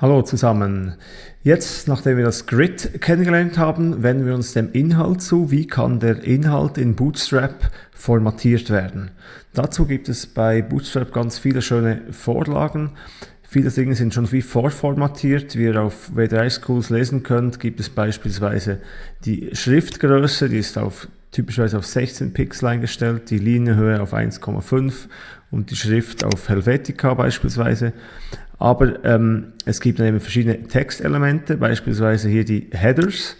Hallo zusammen. Jetzt, nachdem wir das Grid kennengelernt haben, wenden wir uns dem Inhalt zu. Wie kann der Inhalt in Bootstrap formatiert werden? Dazu gibt es bei Bootstrap ganz viele schöne Vorlagen. Viele Dinge sind schon wie vorformatiert. Wie ihr auf W3 Schools lesen könnt, gibt es beispielsweise die Schriftgröße, die ist auf, typischerweise auf 16 Pixel eingestellt, die Linienhöhe auf 1,5 und die Schrift auf Helvetica beispielsweise. Aber ähm, es gibt dann eben verschiedene Textelemente, beispielsweise hier die Headers,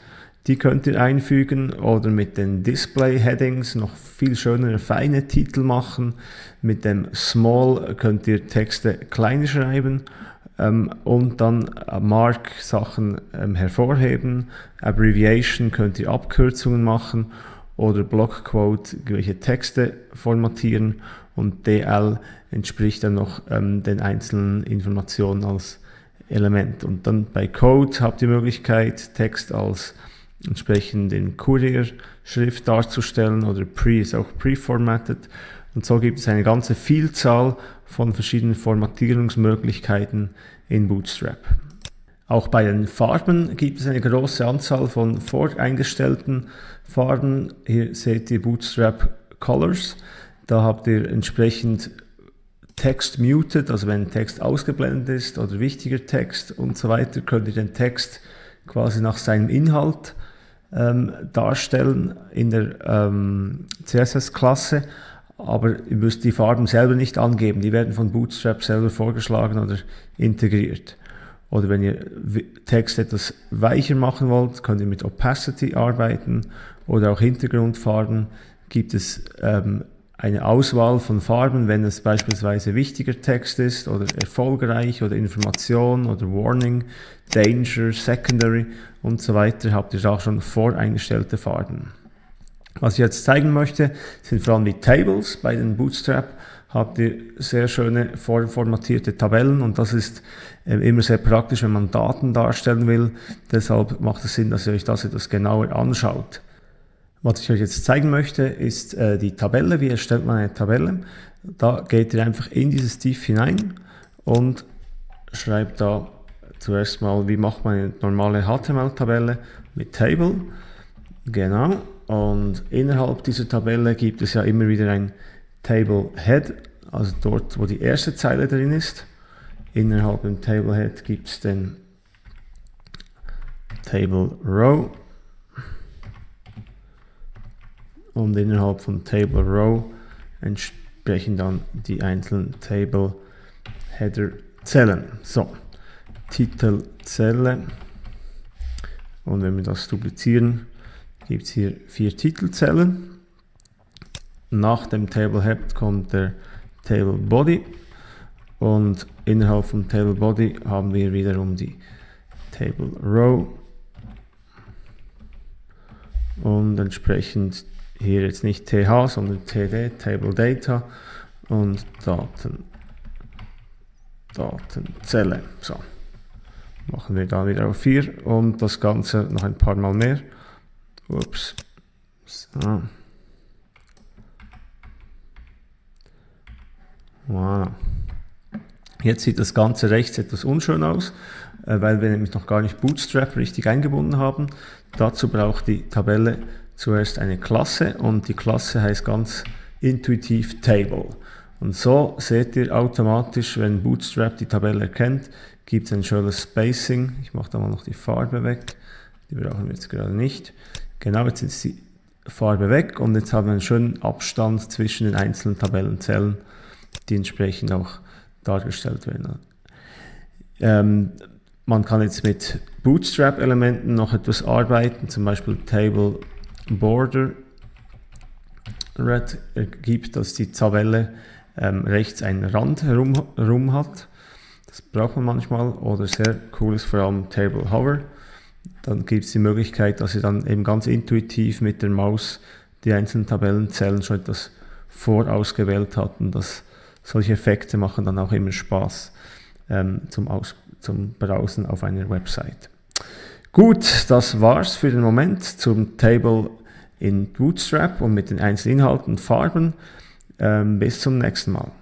die könnt ihr einfügen oder mit den Display-Headings noch viel schönere, feine Titel machen. Mit dem Small könnt ihr Texte kleiner schreiben ähm, und dann Mark-Sachen ähm, hervorheben. Abbreviation könnt ihr Abkürzungen machen oder Blockquote welche Texte formatieren und DL entspricht dann noch ähm, den einzelnen Informationen als Element. Und dann bei Code habt ihr die Möglichkeit, Text als entsprechend in Courier-Schrift darzustellen oder Pre ist auch pre-formatted. Und so gibt es eine ganze Vielzahl von verschiedenen Formatierungsmöglichkeiten in Bootstrap. Auch bei den Farben gibt es eine große Anzahl von voreingestellten Farben. Hier seht ihr Bootstrap Colors. Da habt ihr entsprechend Text muted, also wenn Text ausgeblendet ist oder wichtiger Text und so weiter, könnt ihr den Text quasi nach seinem Inhalt ähm, darstellen in der ähm, CSS-Klasse, aber ihr müsst die Farben selber nicht angeben, die werden von Bootstrap selber vorgeschlagen oder integriert. Oder wenn ihr Text etwas weicher machen wollt, könnt ihr mit Opacity arbeiten oder auch Hintergrundfarben. Gibt es ähm, eine Auswahl von Farben, wenn es beispielsweise wichtiger Text ist oder erfolgreich oder Information oder Warning, Danger, Secondary und so weiter, habt ihr auch schon voreingestellte Farben. Was ich jetzt zeigen möchte, sind vor allem die Tables. Bei den Bootstrap habt ihr sehr schöne vorformatierte Tabellen und das ist äh, immer sehr praktisch, wenn man Daten darstellen will. Deshalb macht es Sinn, dass ihr euch das etwas genauer anschaut. Was ich euch jetzt zeigen möchte, ist äh, die Tabelle. Wie erstellt man eine Tabelle? Da geht ihr einfach in dieses Div hinein und schreibt da zuerst mal, wie macht man eine normale HTML-Tabelle mit Table. Genau. Und innerhalb dieser Tabelle gibt es ja immer wieder ein Table Head, also dort, wo die erste Zeile drin ist. Innerhalb dem Table Head gibt es den Table Row und innerhalb von Table Row entsprechen dann die einzelnen Table Header Zellen. So, Titelzelle und wenn wir das duplizieren, gibt es hier vier Titelzellen. Nach dem Table Head kommt der Table Body und innerhalb vom Table Body haben wir wiederum die Table Row und entsprechend hier jetzt nicht TH, sondern TD, Table Data und Daten, Datenzelle. So, machen wir da wieder auf 4 und das Ganze noch ein paar Mal mehr. Ups. So. Voilà. Jetzt sieht das Ganze rechts etwas unschön aus, äh, weil wir nämlich noch gar nicht Bootstrap richtig eingebunden haben. Dazu braucht die Tabelle zuerst eine Klasse und die Klasse heißt ganz intuitiv Table. Und so seht ihr automatisch, wenn Bootstrap die Tabelle erkennt, gibt es ein schönes Spacing. Ich mache da mal noch die Farbe weg. Die brauchen wir jetzt gerade nicht. Genau, jetzt ist die Farbe weg und jetzt haben wir einen schönen Abstand zwischen den einzelnen Tabellenzellen, die entsprechend auch dargestellt werden. Ähm, man kann jetzt mit Bootstrap-Elementen noch etwas arbeiten, zum Beispiel Table Border Red ergibt, dass die Tabelle ähm, rechts einen Rand herum, herum hat. Das braucht man manchmal oder sehr cool ist vor allem Table Hover. Dann gibt es die Möglichkeit, dass ihr dann eben ganz intuitiv mit der Maus die einzelnen Tabellenzellen schon etwas vorausgewählt habt und das, solche Effekte machen dann auch immer Spaß ähm, zum, Aus, zum Browsen auf einer Website. Gut, das war's für den Moment zum Table in Bootstrap und mit den einzelnen Inhalten und Farben. Ähm, bis zum nächsten Mal.